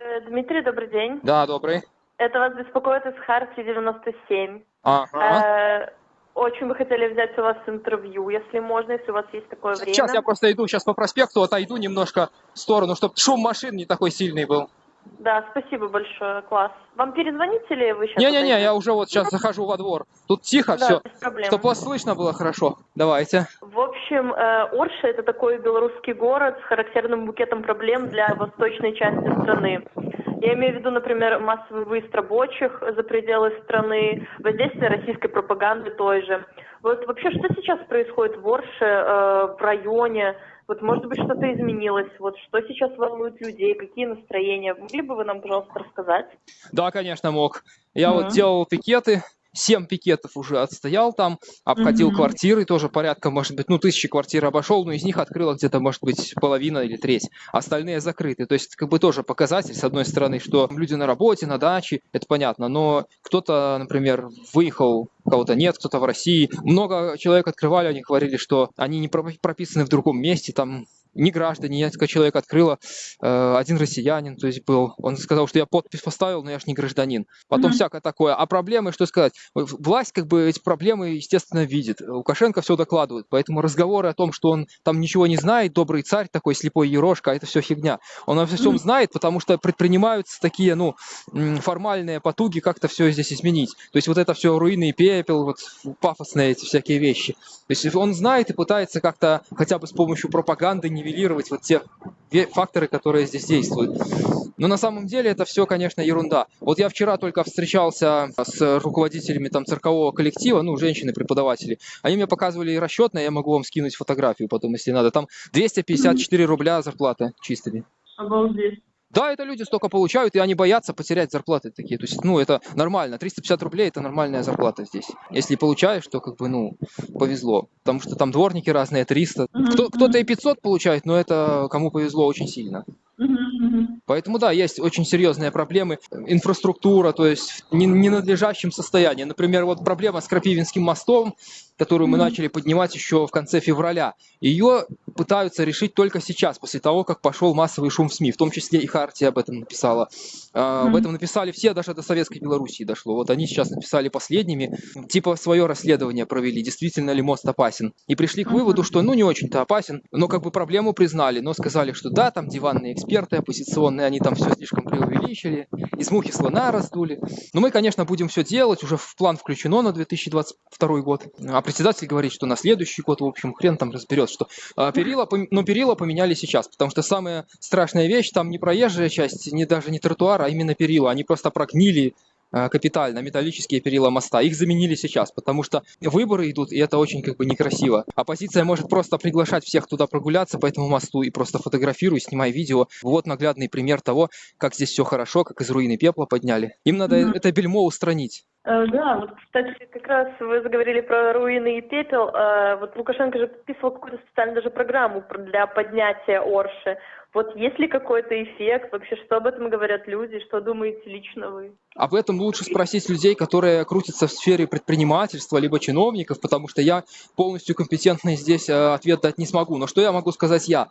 Э, Дмитрий, добрый день. Да, добрый. Это вас беспокоит из Хартии 97. Ага. Э, Очень бы хотели взять у вас интервью, если можно, если у вас есть такое время. Сейчас я просто иду сейчас по проспекту, отойду немножко в сторону, чтобы шум машин не такой сильный был. Да, спасибо большое, класс. Вам перезвонить или вы сейчас? Не-не-не, я уже вот сейчас захожу во двор. Тут тихо Да, все, чтобы вас слышно было хорошо. Давайте. Общем, э, Орша – это такой белорусский город с характерным букетом проблем для восточной части страны. Я имею в виду, например, массовый выезд рабочих за пределы страны, воздействие российской пропаганды той же. Вот вообще, что сейчас происходит в Орше, э, в районе? Вот, может быть, что-то изменилось? Вот, что сейчас волнует людей? Какие настроения? Могли бы вы нам, пожалуйста, рассказать? Да, конечно, мог. Я Мгм. вот делал пикеты, семь пикетов уже отстоял там, обходил Мгм. квартиры, тоже порядка, может быть, ну, тысячи квартир обошел, но из них открыло где-то, может быть, половина или треть. Остальные закрыты. То есть, как бы тоже показатель, с одной стороны, что люди на работе, на даче, это понятно, но кто-то, например, выехал, кого-то нет, кто-то в России. Много человек открывали, они говорили, что они не пропи- прописаны в другом месте, там не граждане, несколько человек открыло, э, один россиянин, то есть был, он сказал, что я подпись поставил, но я ж не гражданин. Потом Мгм. всякое такое. А проблемы, что сказать, власть как бы эти проблемы, естественно, видит. Лукашенко все докладывает, поэтому разговоры о том, что он там ничего не знает, добрый царь такой, слепой ерошка, это все фигня. Он обо всем Мгм. знает, потому что предпринимаются такие, ну, формальные потуги как-то все здесь изменить. То есть вот это все руины и пепел, вот пафосные эти всякие вещи. То есть он знает и пытается как-то хотя бы с помощью пропаганды нивелировать вот те факторы, которые здесь действуют. Но на самом деле это все, конечно, ерунда. Вот я вчера только встречался с руководителями там циркового коллектива, ну, женщины-преподаватели. Они мне показывали расчетно, я могу вам скинуть фотографию потом, если надо. Там 254 рубля зарплата чистыми. Обалдеть. Да, это люди столько получают, и они боятся потерять зарплаты такие. То есть, ну, это нормально. 350 рублей – это нормальная зарплата здесь. Если получаешь, то, как бы, ну, повезло. Потому что там дворники разные, 300. Мгм, Кто, кто-то и 500 получает, но это кому повезло очень сильно. Поэтому, да, есть очень серьезные проблемы. Инфраструктура, то есть в не- ненадлежащем состоянии. Например, вот проблема с Крапивинским мостом, которую мы начали поднимать еще в конце февраля. Ее пытаются решить только сейчас, после того, как пошел массовый шум в СМИ. В том числе и Хартия об этом написала. А, Об этом написали все, даже до Советской Белоруссии дошло. Вот они сейчас написали последними, типа свое расследование провели, действительно ли мост опасен. И пришли к выводу, что ну не очень-то опасен, но как бы проблему признали, но сказали, что да, там диванные эксперты оппозиционные, они там все слишком преувеличили, из мухи слона раздули. Но мы, конечно, будем все делать, уже в план включено на 2022 год. А председатель говорит, что на следующий год, в общем, хрен там разберет, что а, перила, но перила поменяли сейчас, потому что самая страшная вещь, там не проезжая часть, не даже не тротуар, а именно перила, они просто прогнили капитально металлические перила моста. Их заменили сейчас, потому что выборы идут, и это очень как бы некрасиво. Оппозиция может просто приглашать всех туда прогуляться по этому мосту и просто фотографируй, снимай видео. Вот наглядный пример того, как здесь все хорошо, как из руины пепла подняли. Им надо Мгм. это бельмо устранить. Э, Да, вот, кстати, как раз вы заговорили про руины и пепел. Э, Вот Лукашенко же подписывал какую-то специальную даже программу про- для поднятия Орши. Вот есть ли какой-то эффект? Вообще, что об этом говорят люди? Что думаете лично вы? Об этом лучше спросить людей, которые крутятся в сфере предпринимательства, либо чиновников, потому что я полностью компетентный здесь э, ответ дать не смогу. Но что я могу сказать я?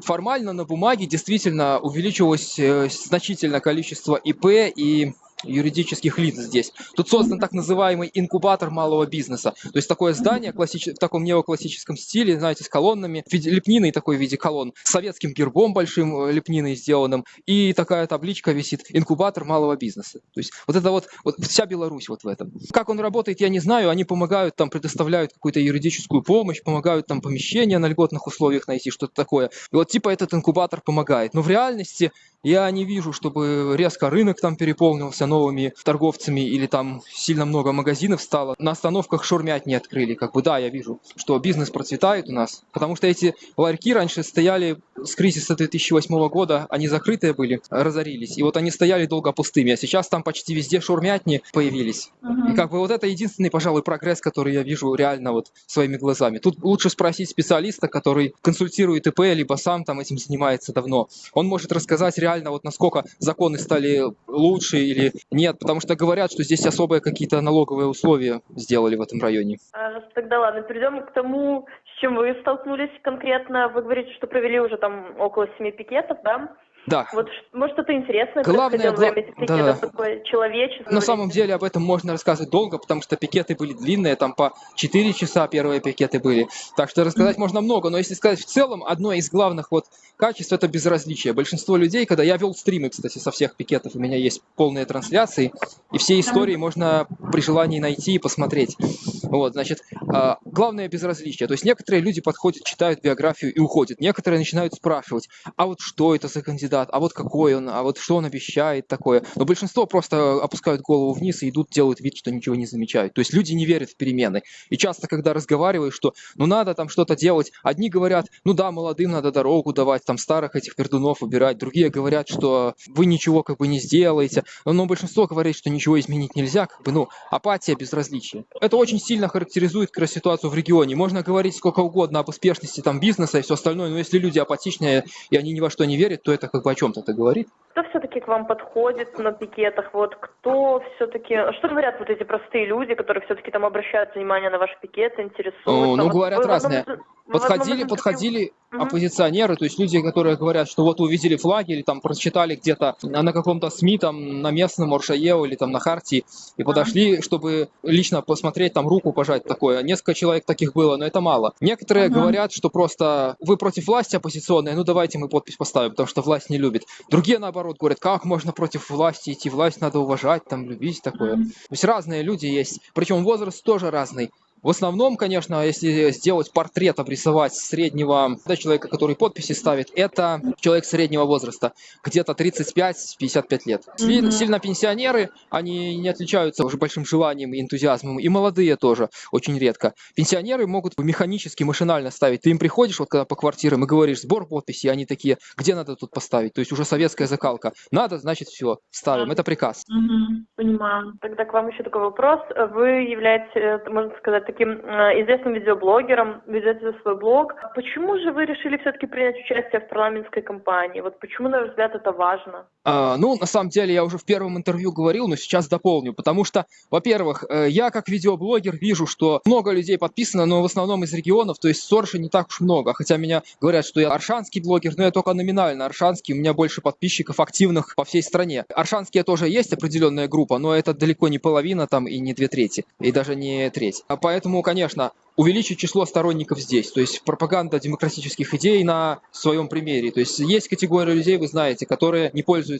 Формально на бумаге действительно увеличилось э, значительно количество ИП и юридических лиц здесь. Тут создан так называемый инкубатор малого бизнеса. То есть такое здание классич- в таком неоклассическом стиле, знаете, с колоннами, в виде лепниной такой в виде колонн, с советским гербом большим э, лепниной сделанным, и такая табличка висит «Инкубатор малого бизнеса». То есть вот это вот, вот вся Беларусь вот в этом. Как он работает, я не знаю, они помогают, там предоставляют какую-то юридическую помощь, помогают там помещения на льготных условиях найти, что-то такое. И вот типа этот инкубатор помогает. Но в реальности я не вижу, чтобы резко рынок там переполнился новыми торговцами или там сильно много магазинов стало. На остановках шурмять не открыли. Как бы да, я вижу, что бизнес процветает у нас. Потому что эти ларьки раньше стояли с кризиса 2008 года, они закрытые были, разорились. И вот они стояли долго пустыми. А сейчас там почти везде шурмятни появились. И как бы вот это единственный, пожалуй, прогресс, который я вижу реально вот своими глазами. Тут лучше спросить специалиста, который консультирует ИП, либо сам там этим занимается давно. Он может рассказать реально вот насколько законы стали лучше или нет, потому что говорят, что здесь особые какие-то налоговые условия сделали в этом районе. А, Тогда ладно, перейдем к тому, с чем вы столкнулись конкретно. Вы говорите, что провели уже там около семи пикетов, да? Да. Вот может что-то интересное Главное, гла- да. такое человеческое? На самом деле об этом можно рассказывать долго, потому что пикеты были длинные, там по 4 часа первые пикеты были. Так что рассказать можно много, но если сказать в целом, одно из главных вот качеств это безразличие. Большинство людей, когда я вел стримы, кстати, со всех пикетов, у меня есть полные трансляции, и все истории можно при желании найти и посмотреть. Вот, значит, а, главное безразличие. То есть некоторые люди подходят, читают биографию и уходят. Некоторые начинают спрашивать, а вот что это за кандидат, а вот какой он, а вот что он обещает такое. Но большинство просто опускают голову вниз и идут, делают вид, что ничего не замечают. То есть люди не верят в перемены. И часто, когда разговариваешь, что ну надо там что-то делать, одни говорят, ну да, молодым надо дорогу давать, там старых этих пердунов убирать, другие говорят, что вы ничего как бы не сделаете, но большинство говорит, что ничего изменить нельзя, как бы, ну, апатия, безразличие. Это очень сильно характеризует раз ситуацию в регионе. Можно говорить сколько угодно об успешности там бизнеса и все остальное, но если люди апатичные и они ни во что не верят, то это как бы о чем-то это говорит. Кто все-таки к вам подходит на пикетах? Вот кто все-таки... Что говорят вот эти простые люди, которые все-таки там обращают внимание на ваши пикеты, интересуются? О, ну, Вот говорят вы в одном одном Подходили, интервью- подходили Мгм. оппозиционеры, то есть люди, которые говорят, что вот увидели флаги или там прочитали где-то на каком-то СМИ, там на местном Оршаео или там на Хартии, и подошли, чтобы лично посмотреть, там руку пожать такое. Несколько человек таких было, но это мало. Некоторые Мгм. говорят, что просто вы против власти оппозиционные, ну давайте мы подпись поставим, потому что власть не любит. Другие, наоборот, говорят, как можно против власти идти, власть надо уважать, там, любить, такое. Мгм. То есть разные люди есть, причем возраст тоже разный. В основном, конечно, если сделать портрет, обрисовать среднего да, человека, который подписи ставит, это человек среднего возраста, где-то 35-55 лет. Мгм. Сильно пенсионеры, они не отличаются уже большим желанием и энтузиазмом, и молодые тоже, очень редко. Пенсионеры могут механически, машинально ставить. Ты им приходишь вот когда по квартирам и говоришь сбор подписей, они такие, где надо тут поставить? То есть уже советская закалка. Надо, значит, все, ставим. Это приказ. Мгм. Понимаю. Тогда к вам еще такой вопрос. Вы являетесь, э, можно сказать, таким э, известным видеоблогером, ведете свой блог. Почему же вы решили все-таки принять участие в парламентской кампании? Вот почему, на ваш взгляд, это важно? А, ну, на самом деле, я уже в первом интервью говорил, но сейчас дополню, потому что, во-первых, э, я как видеоблогер вижу, что много людей подписано, но в основном из регионов, то есть Сорша не так уж много, хотя меня говорят, что я аршанский блогер, но я только номинально аршанский, у меня больше подписчиков активных по всей стране. Аршанские тоже есть определенная группа, но это далеко не половина там и не две трети, и даже не треть. А поэтому, конечно, увеличить число сторонников здесь. То есть пропаганда демократических идей на своем примере. То есть есть категория людей, вы знаете, которые не пользуются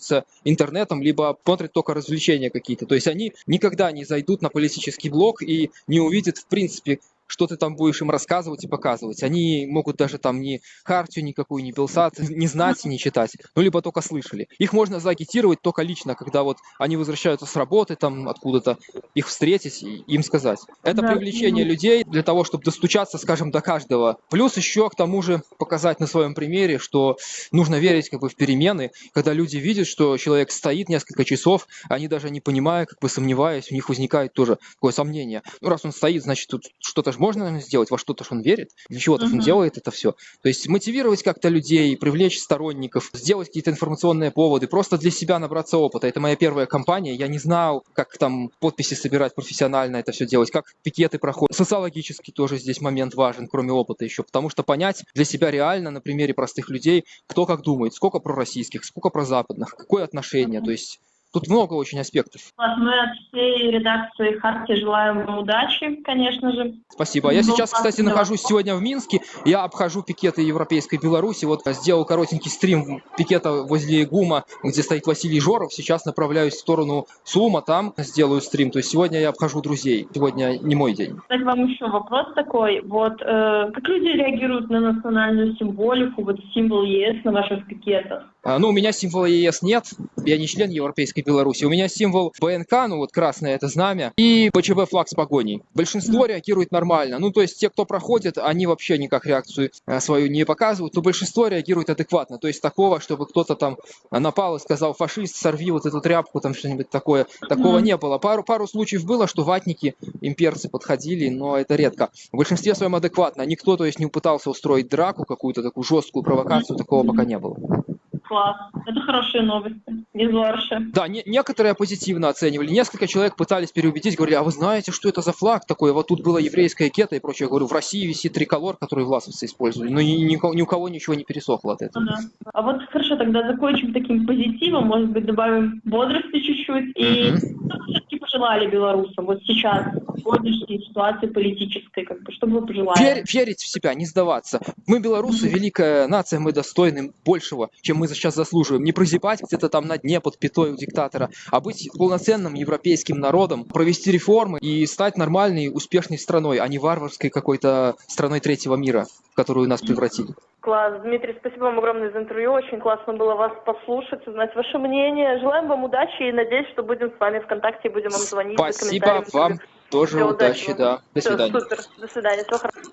интернетом, либо смотрят только развлечения какие-то. То есть они никогда не зайдут на политический блог и не увидят, в принципе, что ты там будешь им рассказывать и показывать. Они могут даже там ни хартию никакую, ни Белсат не знать, не читать, ну, либо только слышали. Их можно заагитировать только лично, когда вот они возвращаются с работы, там откуда-то, их встретить и им сказать. Это Да. привлечение людей для того, чтобы достучаться, скажем, до каждого. Плюс еще к тому же показать на своем примере, что нужно верить как бы в перемены, когда люди видят, что человек стоит несколько часов, они даже не понимая, как бы сомневаясь, у них возникает тоже такое сомнение. Ну, раз он стоит, значит, тут что-то же можно наверное, сделать, во что-то же он верит, для чего-то же он делает это все. То есть мотивировать как-то людей, привлечь сторонников, сделать какие-то информационные поводы, просто для себя набраться опыта. Это моя первая кампания, я не знал, как там подписи собирать профессионально это все делать, как пикеты проходят. Социологически тоже здесь момент важен, кроме опыта еще, потому что понять для себя реально на примере простых людей, кто как думает, сколько пророссийских, сколько прозападных, какое отношение, то есть тут много очень аспектов. Мы от всей редакции Харти желаем вам удачи, конечно же. Спасибо. Я Ну, сейчас, кстати, нахожусь сегодня в Минске. Я обхожу пикеты Европейской Беларуси. Вот сделал коротенький стрим пикета возле ГУМа, где стоит Василий Жоров. Сейчас направляюсь в сторону СУМа, там сделаю стрим. То есть сегодня я обхожу друзей. Сегодня не мой день. Кстати, вам еще вопрос такой. Вот э, как люди реагируют на национальную символику, вот символ ЕС на ваших пикетах? А, Ну, у меня символа ЕС нет, я не член Европейской Беларуси. У меня символ БНК, ну вот красное это знамя, и ПЧБ флаг с погоней. Большинство реагирует нормально. Ну, то есть те, кто проходит, они вообще никак реакцию э, свою не показывают, но большинство реагирует адекватно. То есть такого, чтобы кто-то там напал и сказал, фашист, сорви вот эту тряпку, там что-нибудь такое. Такого Мгм. не было. Пару, пару случаев было, что ватники, имперцы подходили, но это редко. В большинстве своем адекватно. Никто, то есть, не пытался устроить драку какую-то такую жесткую провокацию, такого пока не было. Класс. Это хорошие новости из Варши. Да, не, некоторые позитивно оценивали. Несколько человек пытались переубедить, говорили, а вы знаете, что это за флаг такой? Вот тут было еврейское кето и прочее. Я говорю, в России висит триколор, который власовцы использовали. Но ни, ни, ни у кого ничего не пересохло от этого. Ага. А вот хорошо, тогда закончим таким позитивом, может быть, добавим бодрости чуть-чуть. И что все-таки пожелали белорусам вот сейчас, сегодняшней ситуации политической, как бы, что бы вы пожелали? Вер- верить в себя, не сдаваться. Мы, белорусы, великая нация, мы достойны большего, чем мы сейчас заслуживаем. Не прозябать где-то там на дне под пятой у диктатора, а быть полноценным европейским народом, провести реформы и стать нормальной, успешной страной, а не варварской какой-то страной третьего мира, в которую нас превратили. Класс. Дмитрий, спасибо вам огромное за интервью. Очень классно было вас послушать, узнать ваше мнение. Желаем вам удачи и надеюсь, что будем с вами ВКонтакте и будем вам звонить. за Спасибо вам тоже удачи, удачного. да. До Всё, свидания. Супер. До свидания. Всего хорошего.